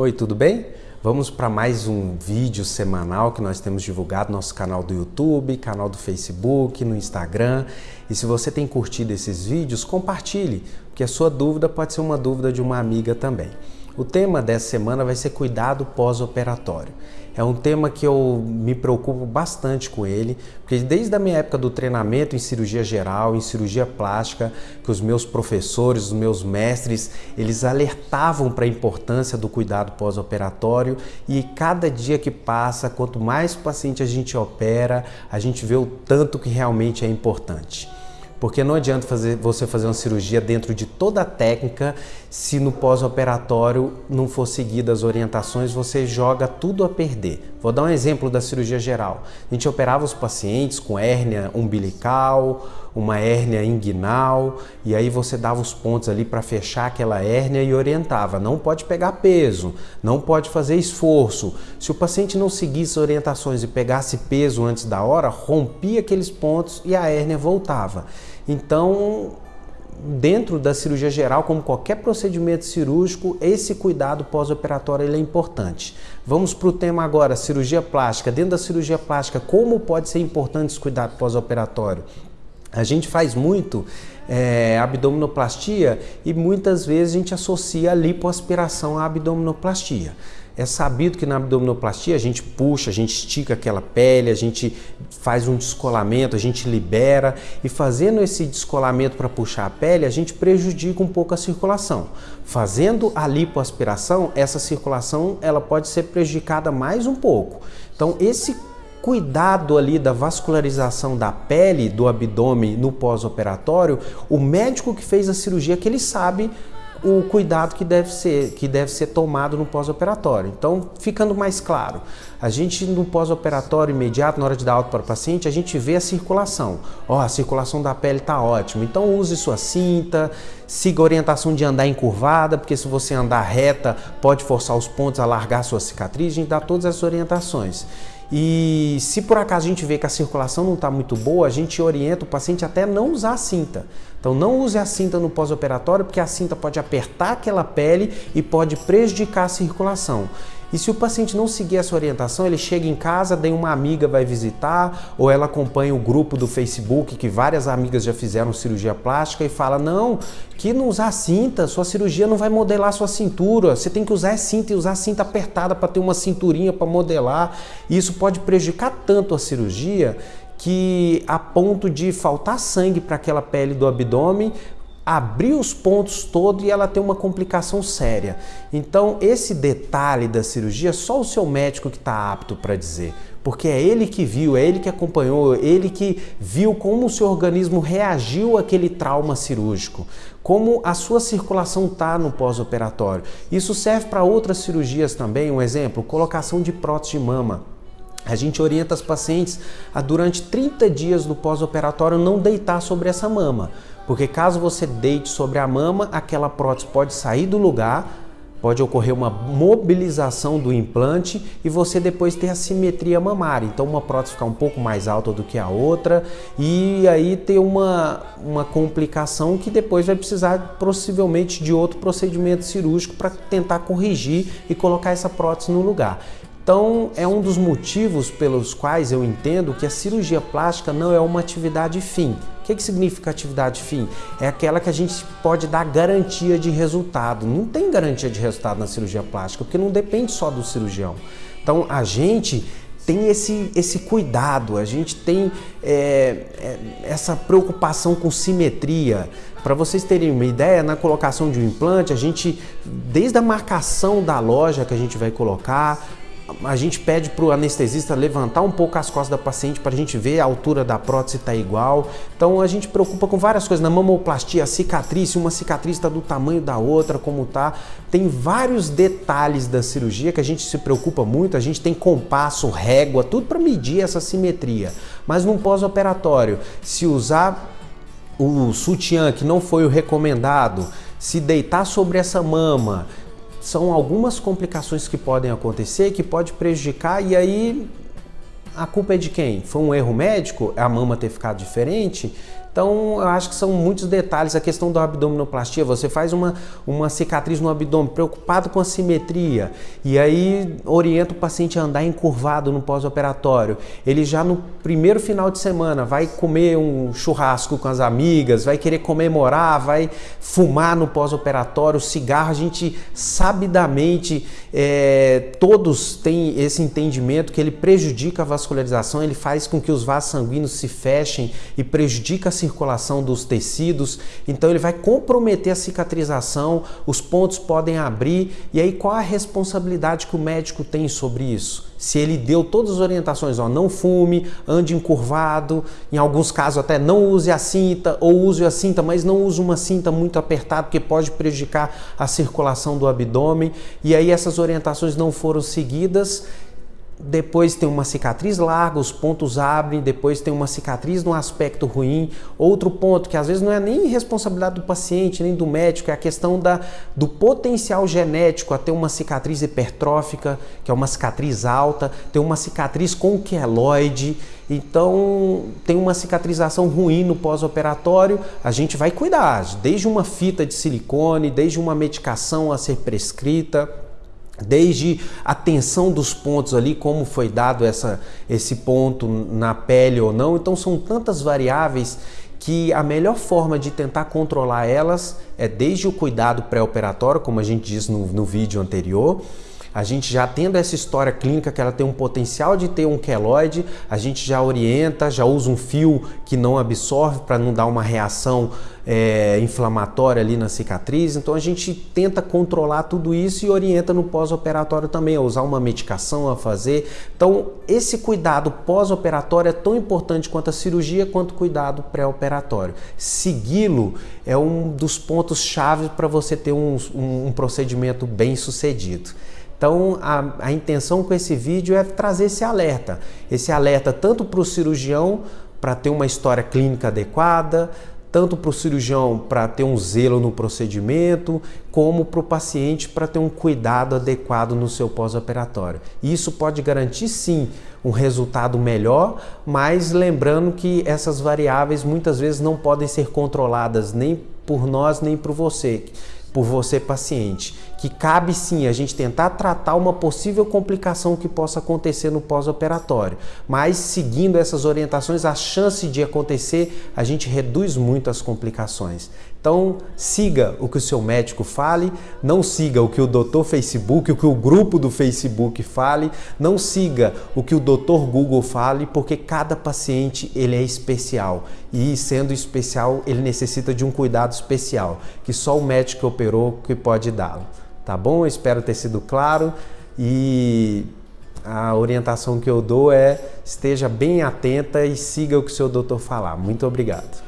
Oi, tudo bem? Vamos para mais um vídeo semanal que nós temos divulgado no nosso canal do YouTube, canal do Facebook, no Instagram. E se você tem curtido esses vídeos, compartilhe, porque a sua dúvida pode ser uma dúvida de uma amiga também. O tema dessa semana vai ser cuidado pós-operatório. É um tema que eu me preocupo bastante com ele, porque desde a minha época do treinamento em cirurgia geral, em cirurgia plástica, que os meus professores, os meus mestres, eles alertavam para a importância do cuidado pós-operatório e cada dia que passa, quanto mais paciente a gente opera, a gente vê o tanto que realmente é importante. Porque não adianta fazer, você fazer uma cirurgia dentro de toda a técnica se no pós-operatório não for seguida as orientações, você joga tudo a perder. Vou dar um exemplo da cirurgia geral. A gente operava os pacientes com hérnia umbilical, uma hérnia inguinal, e aí você dava os pontos ali para fechar aquela hérnia e orientava. Não pode pegar peso, não pode fazer esforço. Se o paciente não seguisse orientações e pegasse peso antes da hora, rompia aqueles pontos e a hérnia voltava. Então, dentro da cirurgia geral, como qualquer procedimento cirúrgico, esse cuidado pós-operatório é importante. Vamos para o tema agora, cirurgia plástica. Dentro da cirurgia plástica, como pode ser importante esse cuidado pós-operatório? A gente faz muito é, abdominoplastia e muitas vezes a gente associa a lipoaspiração à abdominoplastia. É sabido que na abdominoplastia a gente puxa, a gente estica aquela pele, a gente faz um descolamento, a gente libera e fazendo esse descolamento para puxar a pele, a gente prejudica um pouco a circulação. Fazendo a lipoaspiração, essa circulação ela pode ser prejudicada mais um pouco. Então esse cuidado ali da vascularização da pele do abdômen no pós-operatório, o médico que fez a cirurgia que ele sabe o cuidado que deve ser, que deve ser tomado no pós-operatório. Então, ficando mais claro, a gente no pós-operatório imediato, na hora de dar alta para o paciente, a gente vê a circulação. Ó, oh, a circulação da pele está ótima. Então, use sua cinta, siga a orientação de andar encurvada, porque se você andar reta, pode forçar os pontos a largar sua cicatriz. A gente dá todas essas orientações. E se por acaso a gente vê que a circulação não está muito boa, a gente orienta o paciente até não usar a cinta. Então não use a cinta no pós-operatório porque a cinta pode apertar aquela pele e pode prejudicar a circulação. E se o paciente não seguir essa orientação, ele chega em casa, daí uma amiga vai visitar, ou ela acompanha o grupo do Facebook, que várias amigas já fizeram cirurgia plástica, e fala, não, que não usar cinta, sua cirurgia não vai modelar sua cintura, você tem que usar cinta e usar cinta apertada para ter uma cinturinha para modelar. E isso pode prejudicar tanto a cirurgia que a ponto de faltar sangue para aquela pele do abdômen, abrir os pontos todos e ela tem uma complicação séria. Então, esse detalhe da cirurgia, só o seu médico que está apto para dizer, porque é ele que viu, é ele que acompanhou, ele que viu como o seu organismo reagiu àquele trauma cirúrgico, como a sua circulação está no pós-operatório. Isso serve para outras cirurgias também, um exemplo, colocação de prótese de mama. A gente orienta as pacientes a durante 30 dias no pós-operatório não deitar sobre essa mama, porque caso você deite sobre a mama, aquela prótese pode sair do lugar, pode ocorrer uma mobilização do implante e você depois ter assimetria mamária. Então uma prótese ficar um pouco mais alta do que a outra e aí ter uma, uma complicação que depois vai precisar possivelmente de outro procedimento cirúrgico para tentar corrigir e colocar essa prótese no lugar. Então, é um dos motivos pelos quais eu entendo que a cirurgia plástica não é uma atividade fim. O que, que significa atividade fim? É aquela que a gente pode dar garantia de resultado. Não tem garantia de resultado na cirurgia plástica, porque não depende só do cirurgião. Então, a gente tem esse, esse cuidado, a gente tem é, é, essa preocupação com simetria. Para vocês terem uma ideia, na colocação de um implante, a gente, desde a marcação da loja que a gente vai colocar, a gente pede para o anestesista levantar um pouco as costas da paciente para a gente ver a altura da prótese está igual. Então a gente preocupa com várias coisas. Na mamoplastia, a cicatriz, se uma cicatriz está do tamanho da outra, como tá. Tem vários detalhes da cirurgia que a gente se preocupa muito. A gente tem compasso, régua, tudo para medir essa simetria. Mas no pós-operatório, se usar o sutiã que não foi o recomendado, se deitar sobre essa mama, são algumas complicações que podem acontecer, que pode prejudicar e aí a culpa é de quem? Foi um erro médico? A mama ter ficado diferente? Então, eu acho que são muitos detalhes. A questão da abdominoplastia, você faz uma, uma cicatriz no abdômen, preocupado com a simetria, e aí orienta o paciente a andar encurvado no pós-operatório. Ele já no primeiro final de semana vai comer um churrasco com as amigas, vai querer comemorar, vai fumar no pós-operatório, cigarro. A gente sabidamente, é, todos têm esse entendimento que ele prejudica a vascularização, ele faz com que os vasos sanguíneos se fechem e prejudica a circulação dos tecidos, então ele vai comprometer a cicatrização, os pontos podem abrir, e aí qual a responsabilidade que o médico tem sobre isso? Se ele deu todas as orientações, ó, não fume, ande encurvado, em alguns casos até não use a cinta ou use a cinta, mas não use uma cinta muito apertada porque pode prejudicar a circulação do abdômen. E aí essas orientações não foram seguidas depois tem uma cicatriz larga, os pontos abrem, depois tem uma cicatriz no aspecto ruim. Outro ponto que às vezes não é nem responsabilidade do paciente, nem do médico, é a questão da, do potencial genético a ter uma cicatriz hipertrófica, que é uma cicatriz alta, tem uma cicatriz com queloide, então tem uma cicatrização ruim no pós-operatório, a gente vai cuidar, desde uma fita de silicone, desde uma medicação a ser prescrita, desde a tensão dos pontos ali, como foi dado essa, esse ponto na pele ou não. Então são tantas variáveis que a melhor forma de tentar controlar elas é desde o cuidado pré-operatório, como a gente disse no, no vídeo anterior, a gente já tendo essa história clínica que ela tem um potencial de ter um queloide, a gente já orienta, já usa um fio que não absorve para não dar uma reação é, inflamatória ali na cicatriz. Então a gente tenta controlar tudo isso e orienta no pós-operatório também a usar uma medicação a fazer. Então esse cuidado pós-operatório é tão importante quanto a cirurgia quanto o cuidado pré-operatório. Segui-lo é um dos pontos chave para você ter um, um, um procedimento bem sucedido. Então, a, a intenção com esse vídeo é trazer esse alerta. Esse alerta tanto para o cirurgião, para ter uma história clínica adequada, tanto para o cirurgião para ter um zelo no procedimento, como para o paciente para ter um cuidado adequado no seu pós-operatório. Isso pode garantir sim um resultado melhor, mas lembrando que essas variáveis muitas vezes não podem ser controladas nem por nós nem por você por você paciente, que cabe sim a gente tentar tratar uma possível complicação que possa acontecer no pós-operatório, mas seguindo essas orientações, a chance de acontecer, a gente reduz muito as complicações. Então, siga o que o seu médico fale, não siga o que o doutor Facebook, o que o grupo do Facebook fale, não siga o que o doutor Google fale, porque cada paciente ele é especial e sendo especial, ele necessita de um cuidado especial, que só o médico que operou que pode dá-lo. Tá bom? Espero ter sido claro e a orientação que eu dou é esteja bem atenta e siga o que o seu doutor falar. Muito obrigado.